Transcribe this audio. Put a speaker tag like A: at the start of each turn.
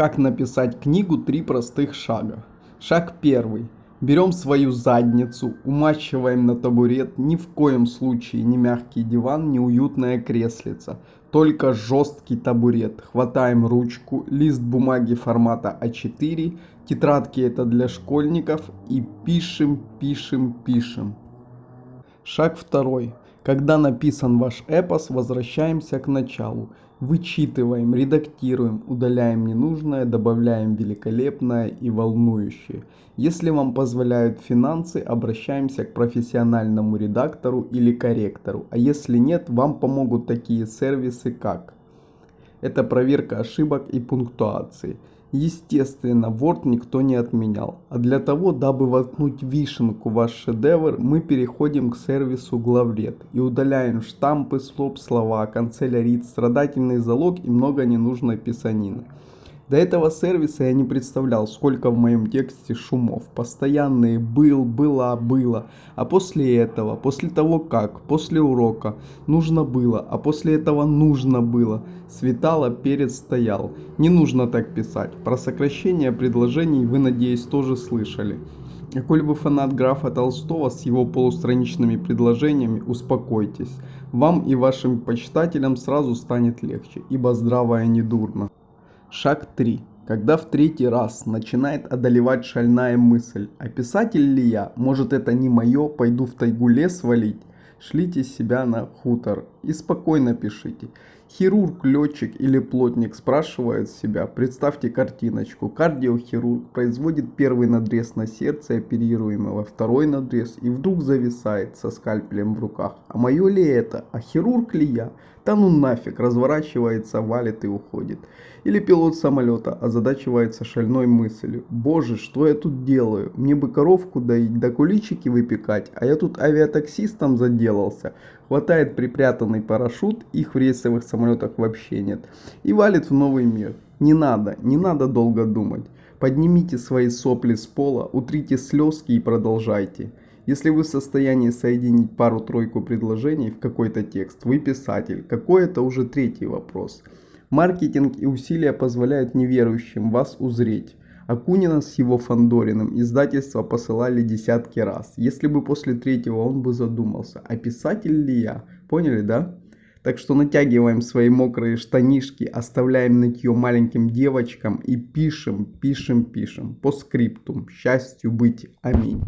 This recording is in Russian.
A: Как написать книгу «Три простых шага». Шаг первый. Берем свою задницу, умачиваем на табурет, ни в коем случае не мягкий диван, не уютное креслице, только жесткий табурет. Хватаем ручку, лист бумаги формата А4, тетрадки это для школьников и пишем, пишем, пишем. Шаг второй. Когда написан ваш эпос, возвращаемся к началу. Вычитываем, редактируем, удаляем ненужное, добавляем великолепное и волнующее. Если вам позволяют финансы, обращаемся к профессиональному редактору или корректору. А если нет, вам помогут такие сервисы как это проверка ошибок и пунктуации. Естественно, Word никто не отменял. А для того, дабы воткнуть вишенку в ваш шедевр, мы переходим к сервису главред и удаляем штампы, слоп, слова, канцелярит, страдательный залог и много ненужной писанины. До этого сервиса я не представлял, сколько в моем тексте шумов. Постоянные был, была, было. А после этого, после того как, после урока, нужно было, а после этого нужно было. Светало, перед стоял. Не нужно так писать. Про сокращение предложений вы, надеюсь, тоже слышали. Коль вы фанат графа Толстого с его полустраничными предложениями, успокойтесь. Вам и вашим почитателям сразу станет легче, ибо здравое не дурно. Шаг 3. Когда в третий раз начинает одолевать шальная мысль, а писатель ли я, может это не мое, пойду в тайгу лес валить, шлите себя на хутор и спокойно пишите. Хирург, летчик или плотник спрашивают себя, представьте картиночку. Кардиохирург производит первый надрез на сердце оперируемого, второй надрез и вдруг зависает со скальпелем в руках. А мое ли это? А хирург ли я? Да ну нафиг, разворачивается, валит и уходит. Или пилот самолета озадачивается шальной мыслью. Боже, что я тут делаю? Мне бы коровку доить, да куличики выпекать, а я тут авиатаксистом заделался. Хватает припрятанный парашют, их в рейсовых самолетах вообще нет. И валит в новый мир. Не надо, не надо долго думать. Поднимите свои сопли с пола, утрите слезки и продолжайте. Если вы в состоянии соединить пару-тройку предложений в какой-то текст, вы писатель. Какой это уже третий вопрос. Маркетинг и усилия позволяют неверующим вас узреть. Акунина с его Фандориным издательства посылали десятки раз. Если бы после третьего он бы задумался, а писатель ли я? Поняли, да? Так что натягиваем свои мокрые штанишки, оставляем нытье маленьким девочкам и пишем, пишем, пишем. По скриптум. Счастью быть. Аминь.